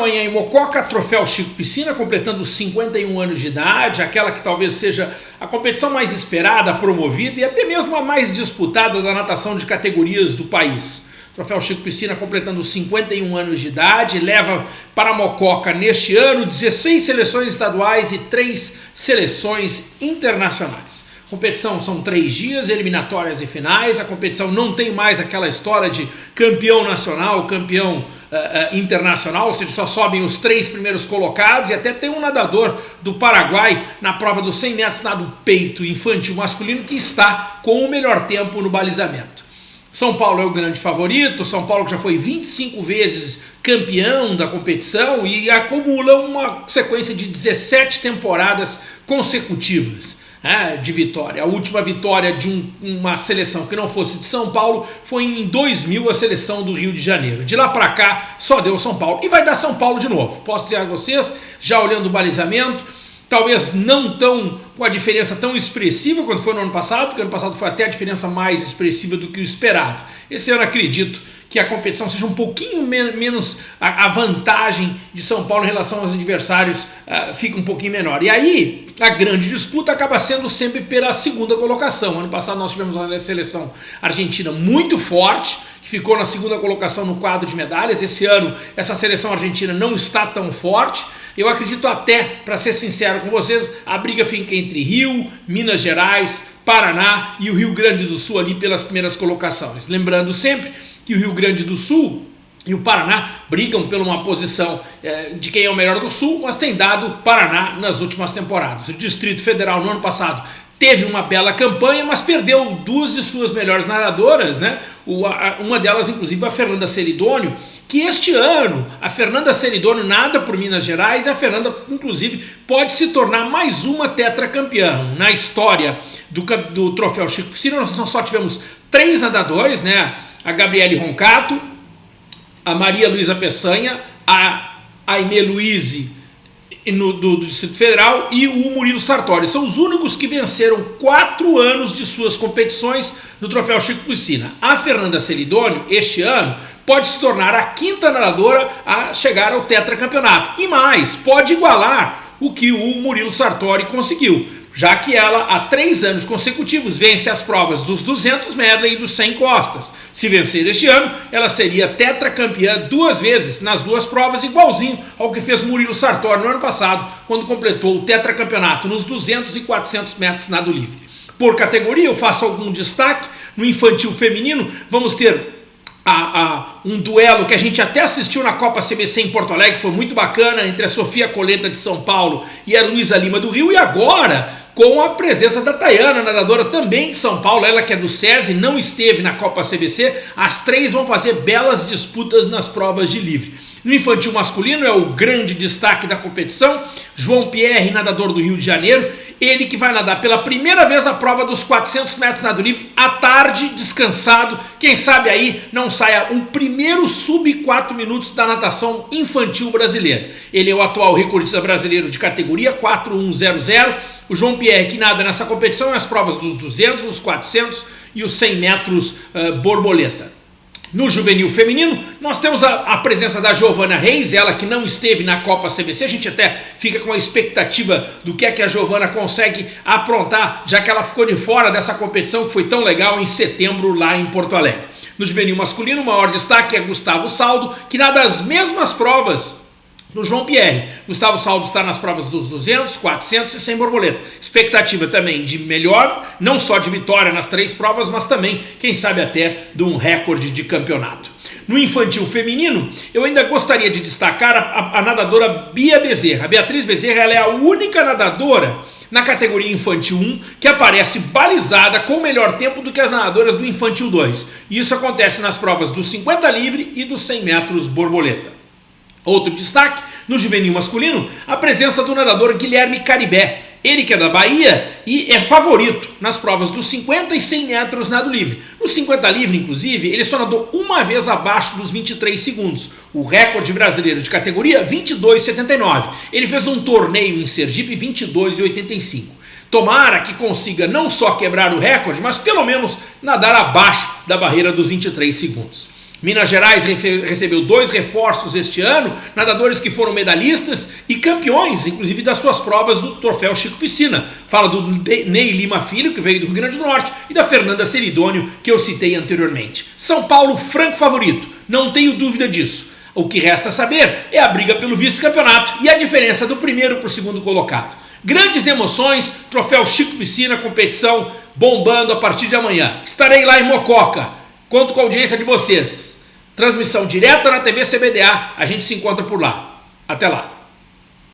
Amanhã em Mococa, troféu Chico Piscina, completando 51 anos de idade, aquela que talvez seja a competição mais esperada, promovida e até mesmo a mais disputada da natação de categorias do país. Troféu Chico Piscina completando 51 anos de idade, leva para Mococa neste ano 16 seleções estaduais e 3 seleções internacionais. Competição são três dias, eliminatórias e finais. A competição não tem mais aquela história de campeão nacional, campeão uh, uh, internacional, ou seja, só sobem os três primeiros colocados e até tem um nadador do Paraguai na prova dos 100 metros nado peito infantil masculino que está com o melhor tempo no balizamento. São Paulo é o grande favorito, São Paulo já foi 25 vezes campeão da competição e acumula uma sequência de 17 temporadas consecutivas é, de vitória. A última vitória de um, uma seleção que não fosse de São Paulo foi em 2000 a seleção do Rio de Janeiro. De lá para cá só deu São Paulo. E vai dar São Paulo de novo. Posso dizer a vocês, já olhando o balizamento, talvez não tão com a diferença tão expressiva quanto foi no ano passado, porque ano passado foi até a diferença mais expressiva do que o esperado. Esse ano acredito que a competição seja um pouquinho menos, a, vantagem de São Paulo em relação aos adversários uh, fica um pouquinho menor. E aí, a grande disputa acaba sendo sempre pela segunda colocação. Ano passado nós tivemos uma seleção argentina muito forte, que ficou na segunda colocação no quadro de medalhas. Esse ano, essa seleção argentina não está tão forte. Eu acredito até, para ser sincero com vocês, a briga fica entre Rio, Minas Gerais, Paraná e o Rio Grande do Sul ali pelas primeiras colocações. Lembrando sempre que o Rio Grande do Sul e o Paraná brigam por uma posição é, de quem é o melhor do Sul, mas tem dado Paraná nas últimas temporadas. O Distrito Federal no ano passado teve uma bela campanha, mas perdeu duas de suas melhores nadadoras, né? uma delas, inclusive, a Fernanda Seridônio, que este ano a Fernanda Seridônio nada por Minas Gerais e a Fernanda, inclusive, pode se tornar mais uma tetracampeã. Na história do, do troféu Chico Piscina, nós só tivemos três nadadores, né? A Gabriele Roncato, a Maria Luísa Peçanha, a Aimee Luiz do, do, Distrito Federal e o Murilo Sartori. São os únicos que venceram quatro anos de suas competições no Troféu Chico Piscina. A Fernanda Celidônio, este ano, pode se tornar a quinta nadadora a chegar ao tetracampeonato. E mais, pode igualar o que o Murilo Sartori conseguiu já que ela há três anos consecutivos vence as provas dos 200 medley e dos 100 costas. Se vencer este ano, ela seria tetracampeã duas vezes nas duas provas, igualzinho ao que fez Murilo Sartori no ano passado, quando completou o tetracampeonato nos 200 e 400 metros nado livre. Por categoria, eu faço algum destaque. No infantil feminino, vamos ter a, a, um duelo que a gente até assistiu na Copa CBC em Porto Alegre, foi muito bacana, entre a Sofia Coleta de São Paulo e a Luísa Lima do Rio, e agora com a presença da Tayana, nadadora também de São Paulo, ela que é do SESI, não esteve na Copa CBC, as três vão fazer belas disputas nas provas de livre. No infantil masculino é o grande destaque da competição, João Pierre, nadador do Rio de Janeiro, ele que vai nadar pela primeira vez a prova dos 400 metros nado livre, à tarde, descansado, quem sabe aí não saia um primeiro sub 4 minutos da natação infantil brasileira. Ele é o atual recordista brasileiro de categoria 4100, o João Pierre que nada nessa competição nas provas dos 200, os 400 e os 100 metros uh, borboleta. No juvenil feminino, nós temos a, a, presença da Giovana Reis, ela que não esteve na Copa CBC, a gente até fica com a expectativa do que é que a Giovana consegue aprontar, já que ela ficou de fora dessa competição que foi tão legal em setembro lá em Porto Alegre. No juvenil masculino, o maior destaque é Gustavo Saldo, que nada as mesmas provas do João Pierre. Gustavo Saldo está nas provas dos 200, 400 e 100 borboleta. Expectativa também de melhor, não só de vitória nas três provas, mas também, quem sabe até, de um recorde de campeonato. No infantil feminino, eu ainda gostaria de destacar a, a, a nadadora Bia Bezerra. A Beatriz Bezerra é a única nadadora na categoria infantil 1 que aparece balizada com melhor tempo do que as nadadoras do infantil 2. E isso acontece nas provas dos 50 livre e dos 100 metros borboleta. Outro destaque, no juvenil masculino, a presença do nadador Guilherme Caribé, ele que é da Bahia e é favorito nas provas dos 50 e 100 metros nado livre. No 50 livre, inclusive, ele só nadou uma vez abaixo dos 23 segundos. O recorde brasileiro de categoria, 22,79. Ele fez num torneio em Sergipe, 22,85. Tomara que consiga não só quebrar o recorde, mas pelo menos nadar abaixo da barreira dos 23 segundos. Minas Gerais recebeu dois reforços este ano, nadadores que foram medalhistas e campeões, inclusive das suas provas do Troféu Chico Piscina. Fala do Ney Lima Filho, que veio do Rio Grande do Norte, e da Fernanda Seridônio, que eu citei anteriormente. São Paulo, franco favorito, não tenho dúvida disso. O que resta saber é a briga pelo vice-campeonato e a diferença do primeiro para o segundo colocado. Grandes emoções, Troféu Chico Piscina, competição bombando a partir de amanhã. Estarei lá em Mococa. Conto com a audiência de vocês. Transmissão direta na TV CBDA. A gente se encontra por lá. Até lá.